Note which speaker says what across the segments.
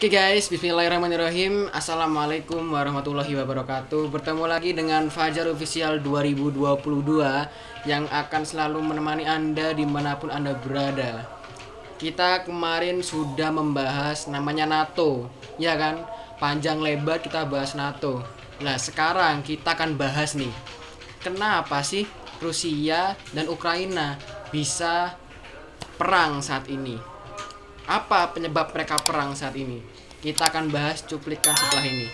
Speaker 1: Oke guys, bismillahirrahmanirrahim. Assalamualaikum warahmatullahi wabarakatuh. Bertemu lagi dengan Fajar Official 2022 Yang akan selalu menemani Anda di mana pun Anda berada. Kita kemarin sudah membahas namanya NATO. Ya kan? Panjang lebar kita bahas NATO. Nah sekarang kita akan bahas nih Kenapa sih Rusia dan Ukraina bisa perang saat ini apa penyebab mereka perang saat ini? Kita akan bahas cuplikan setelah ini.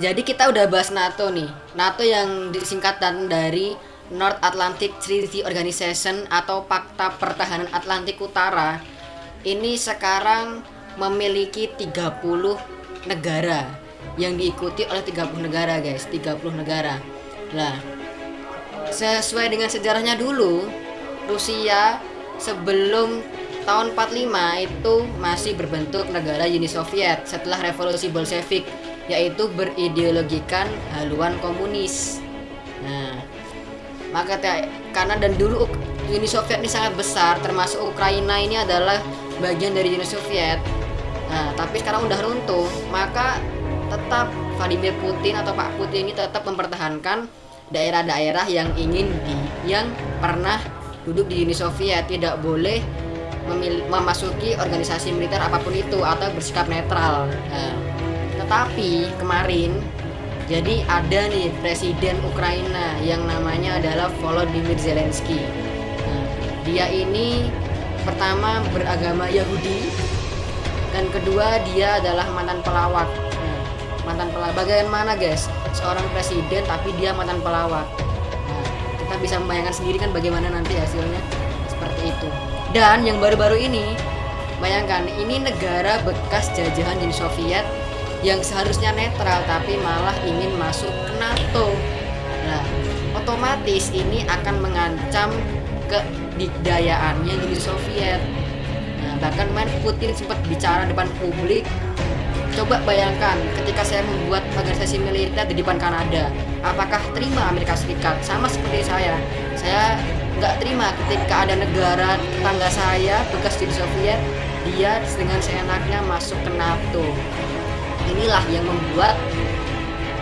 Speaker 1: Jadi kita udah bahas NATO nih. NATO yang disingkatan dari North Atlantic Treaty Organization atau Pakta Pertahanan Atlantik Utara. Ini sekarang memiliki 30 negara yang diikuti oleh 30 negara, guys. 30 negara. Nah, sesuai dengan sejarahnya dulu, Rusia sebelum tahun 45 itu masih berbentuk negara Uni Soviet setelah revolusi Bolshevik yaitu berideologikan haluan komunis. Nah, maka karena dan dulu Uni Soviet ini sangat besar, termasuk Ukraina ini adalah bagian dari Uni Soviet. Nah, tapi sekarang udah runtuh, maka tetap Vladimir Putin atau Pak Putin ini tetap mempertahankan daerah-daerah yang ingin di yang pernah duduk di Uni Soviet tidak boleh memasuki organisasi militer apa pun itu atau bersikap netral. Nah, tetapi kemarin jadi ada nih presiden Ukraina yang namanya adalah Volodymyr Zelensky. Nah, dia ini pertama beragama Yahudi dan kedua dia adalah mantan pelawak. Mantan pelawak bagaimana guys? Seorang presiden tapi dia mantan pelawak. Nah, kita bisa membayangkan sendiri kan bagaimana nanti hasilnya seperti itu. Dan yang baru-baru ini bayangkan ini negara bekas jajahan Uni Soviet yang seharusnya netral tapi malah ingin masuk ke NATO. Nah, otomatis ini akan mengancam kedikdayaannya Uni Soviet. Nah, bahkan kemarin Putin sempat bicara depan publik. Coba bayangkan ketika saya membuat organisasi militer di depan Kanada, apakah terima Amerika Serikat? Sama seperti saya, saya nggak terima ketika ada negara tetangga saya bekas Uni Soviet, dia dengan seenaknya masuk ke NATO. Inilah yang membuat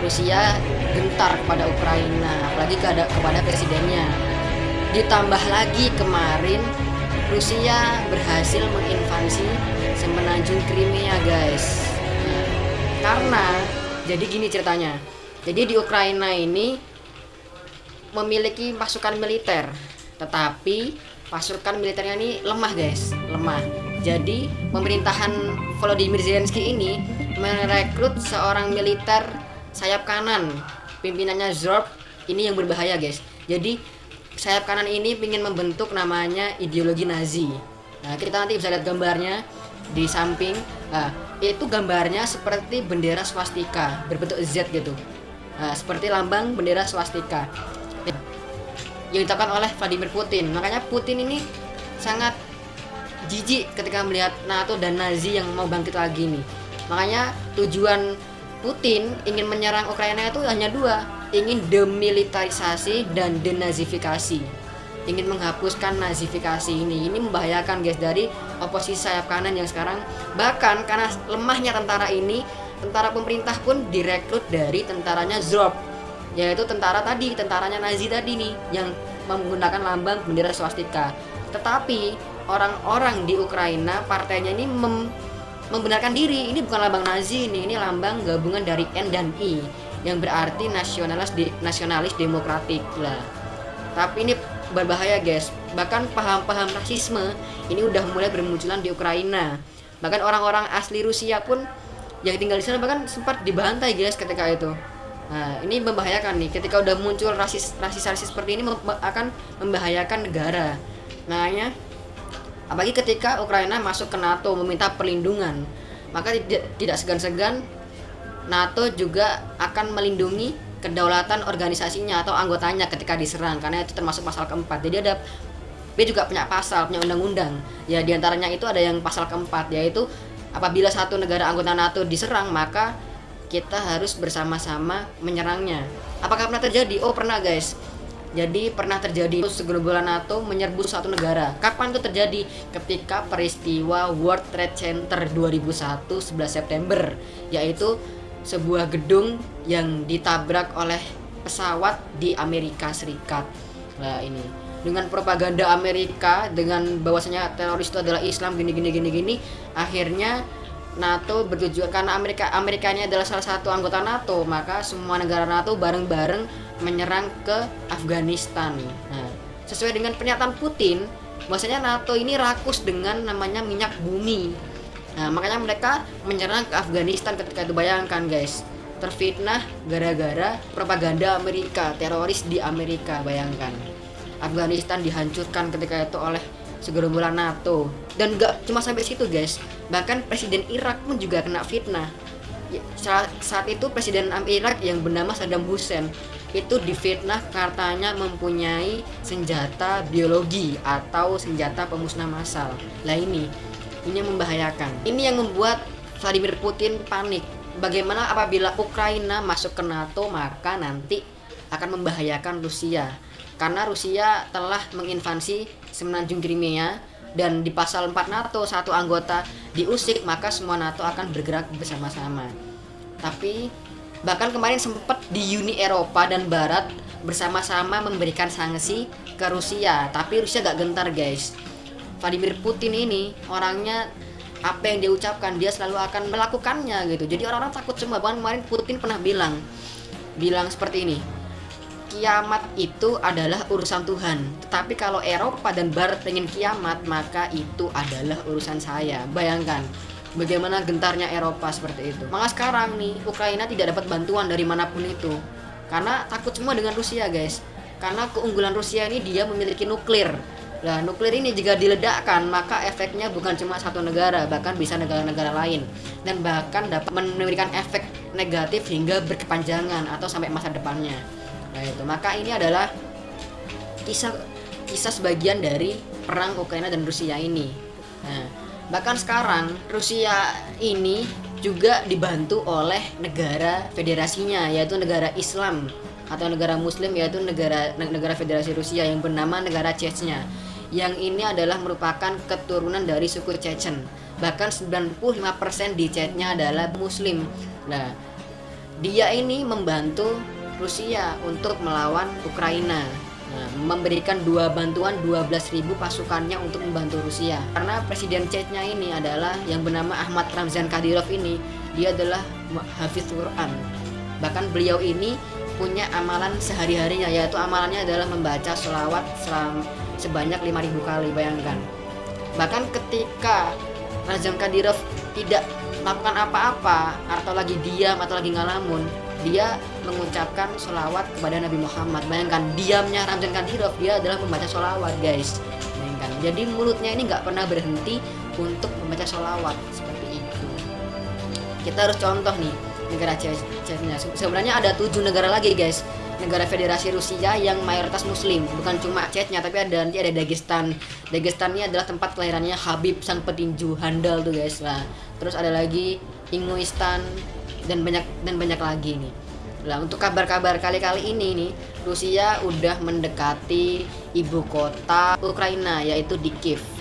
Speaker 1: Rusia gentar kepada Ukraina apalagi kepada, presidennya. Ditambah lagi kemarin Rusia berhasil menginvasi semenanjung Crimea guys karena jadi gini ceritanya. Jadi di Ukraina ini memiliki pasukan militer tetapi pasukan militernya ini lemah guys lemah. Jadi pemerintahan Volodymyr Zelensky ini merekrut seorang militer sayap kanan pimpinannya Zorb ini yang berbahaya guys. Jadi sayap kanan ini ingin membentuk namanya ideologi Nazi. Nah kita nanti bisa lihat gambarnya di samping nah, itu gambarnya seperti bendera swastika berbentuk Z gitu. Nah, seperti lambang bendera swastika. Yang ditetapkan oleh Vladimir Putin. Makanya Putin ini sangat jijik ketika melihat NATO dan Nazi yang mau bangkit lagi nih. Makanya tujuan Putin ingin menyerang Ukraina itu hanya dua, ingin demilitarisasi dan denazifikasi. Ingin menghapuskan nazifikasi ini. Ini membahayakan guys dari oposisi sayap kanan yang sekarang bahkan karena lemahnya tentara ini, tentara pemerintah pun direkrut dari tentaranya Zrob yaitu tentara tadi, tentaranya Nazi tadi nih yang menggunakan lambang bendera swastika. Tetapi orang-orang di Ukraina partainya ini mem membenarkan diri ini bukan lambang Nazi ini ini lambang gabungan dari N dan I yang berarti nasionalis de, nasionalis demokratik lah tapi ini berbahaya guys. Bahkan paham-paham rasisme ini udah mulai bermunculan di Ukraina. Bahkan orang-orang asli Rusia pun yang tinggal di sana bahkan sempat dibantai guys ketika itu. Nah ini membahayakan nih. Ketika udah muncul rasis rasis rasis seperti ini akan membahayakan negara. Makanya Apalagi ketika Ukraina masuk ke NATO meminta perlindungan, maka tidak segan-segan NATO juga akan melindungi kedaulatan organisasinya atau anggotanya ketika diserang karena itu termasuk pasal keempat. Jadi ada B juga punya pasal, punya undang-undang. Ya di antaranya itu ada yang pasal keempat yaitu apabila satu negara anggota NATO diserang maka kita harus bersama-sama menyerangnya. Apakah pernah terjadi? Oh pernah guys. Jadi pernah terjadi segerombolan NATO menyerbu satu negara. Kapan itu terjadi? Ketika peristiwa World Trade Center 2001 11 September, yaitu sebuah gedung yang ditabrak oleh pesawat di Amerika Serikat. Nah, ini dengan propaganda Amerika dengan bahwasanya teroris itu adalah Islam gini gini gini gini akhirnya NATO bertujuan karena Amerika Amerikanya adalah salah satu anggota NATO maka semua negara NATO bareng-bareng menyerang ke Afghanistan. Nah, sesuai dengan pernyataan Putin, bahwasanya NATO ini rakus dengan namanya minyak bumi. Nah, makanya mereka menyerang ke Afghanistan ketika itu bayangkan guys. Terfitnah gara-gara propaganda Amerika, teroris di Amerika, bayangkan. Afghanistan dihancurkan ketika itu oleh segerombolan NATO dan gak cuma sampai situ guys bahkan presiden Irak pun juga kena fitnah ya, saat itu presiden Irak yang bernama Saddam Hussein itu difitnah katanya mempunyai senjata biologi atau senjata pemusnah massal. Lah ini, ini yang membahayakan. Ini yang membuat Vladimir Putin panik. Bagaimana apabila Ukraina masuk ke NATO maka nanti akan membahayakan Rusia. Karena Rusia telah menginvasi semenanjung Crimea dan di pasal 4 NATO satu anggota diusik maka semua NATO akan bergerak bersama-sama. Tapi Bahkan kemarin sempat di Uni Eropa dan Barat bersama-sama memberikan sanksi ke Rusia, tapi Rusia gak gentar guys. Vladimir Putin ini orangnya apa yang dia ucapkan dia selalu akan melakukannya gitu. Jadi orang-orang takut semua. Bahkan kemarin Putin pernah bilang, bilang seperti ini. Kiamat itu adalah urusan Tuhan. Tetapi kalau Eropa dan Barat ingin kiamat, maka itu adalah urusan saya. Bayangkan, bagaimana gentarnya Eropa seperti itu. Maka sekarang nih Ukraina tidak dapat bantuan dari mana pun itu karena takut semua dengan Rusia guys. Karena keunggulan Rusia ini dia memiliki nuklir. Nah, nuklir ini jika diledakkan, maka efeknya bukan cuma satu negara, bahkan bisa negara-negara lain. Dan bahkan dapat memberikan efek negatif hingga berkepanjangan atau sampai masa depannya. Nah, itu. Maka ini adalah kisah kisah sebagian dari perang Ukraina dan Rusia ini. Nah, Bahkan sekarang Rusia ini juga dibantu oleh negara federasinya yaitu negara Islam atau negara muslim yaitu negara negara federasi Rusia yang bernama negara Chechnya. Yang ini adalah merupakan keturunan dari suku Chechen. Bahkan 95% di Chechnya adalah muslim. Nah, dia ini membantu Rusia untuk melawan Ukraina. Nah, memberikan dua bantuan 12.000 pasukannya untuk membantu Rusia. Karena presiden Chechnya ini adalah yang bernama Ahmad Ramzan Kadyrov ini, dia adalah hafiz Quran. Bahkan beliau ini punya amalan sehari-harinya yaitu amalannya adalah membaca selawat selam, sebanyak 5000 kali bayangkan. Bahkan ketika Ramzan Kadyrov tidak melakukan apa-apa atau lagi diam atau lagi ngalamun dia mengucapkan sholawat kepada Nabi Muhammad. Bayangkan diamnya Ramzan Kadyrov dia adalah membaca sholawat guys. Bayangkan. Jadi mulutnya ini nggak pernah berhenti untuk membaca sholawat seperti itu. Kita harus contoh nih negara Chechnya. Sebenarnya ada tujuh negara lagi guys negara federasi Rusia yang mayoritas muslim. Bukan cuma Chechnya tapi ada nanti ada Dagestan. Dagestan ini adalah tempat kelahirannya Habib sang petinju handal tuh guys. Lah terus ada lagi Inguistan dan banyak dan banyak lagi nih. Lah untuk kabar-kabar kali-kali ini nih Rusia udah mendekati ibu kota Ukraina yaitu di Kiev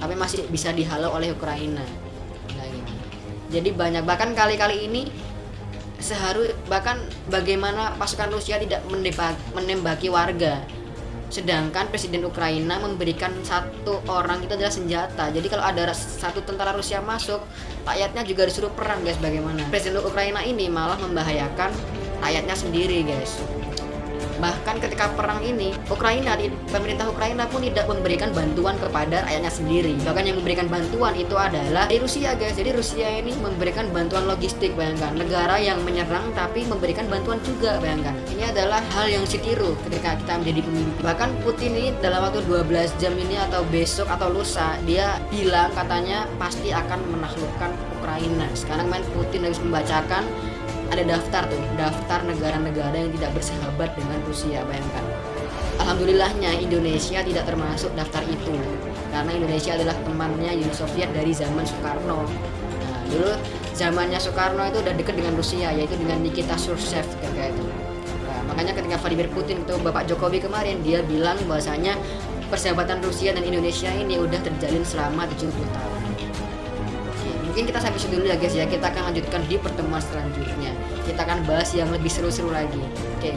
Speaker 1: tapi masih bisa dihalau oleh Ukraina. Nah, jadi banyak bahkan kali-kali ini seharus bahkan bagaimana pasukan Rusia tidak menembaki warga Sedangkan Presiden Ukraina memberikan satu orang itu adalah senjata. Jadi kalau ada satu tentara Rusia masuk, rakyatnya juga disuruh perang guys bagaimana. Presiden Ukraina ini malah membahayakan rakyatnya sendiri guys. Bahkan ketika perang ini, Ukraina, pemerintah Ukraina pun tidak memberikan bantuan kepada rakyatnya sendiri. Bahkan yang memberikan bantuan itu adalah dari Rusia guys. Jadi Rusia ini memberikan bantuan logistik, bayangkan. Negara yang menyerang tapi memberikan bantuan juga, bayangkan. Ini adalah hal yang setiru ketika kita menjadi pemimpin. Bahkan Putin ini dalam waktu 12 jam ini atau besok atau lusa, dia bilang katanya pasti akan menaklukkan Ukraina. Sekarang main Putin harus membacakan ada daftar tuh daftar negara-negara yang tidak bersahabat dengan Rusia bayangkan. Alhamdulillahnya Indonesia tidak termasuk daftar itu. Karena Indonesia adalah temannya Uni Soviet dari zaman Soekarno. Nah dulu zamannya Soekarno itu udah dekat dengan Rusia yaitu dengan Nikita Khrushchev kayak itu. Nah, makanya ketika Vladimir Putin itu Bapak Jokowi kemarin dia bilang bahwasanya persahabatan Rusia dan Indonesia ini udah terjalin selama 70 tahun mungkin kita sampai dulu ya guys ya. Kita akan lanjutkan di pertemuan selanjutnya. Kita akan bahas yang lebih seru-seru lagi. Oke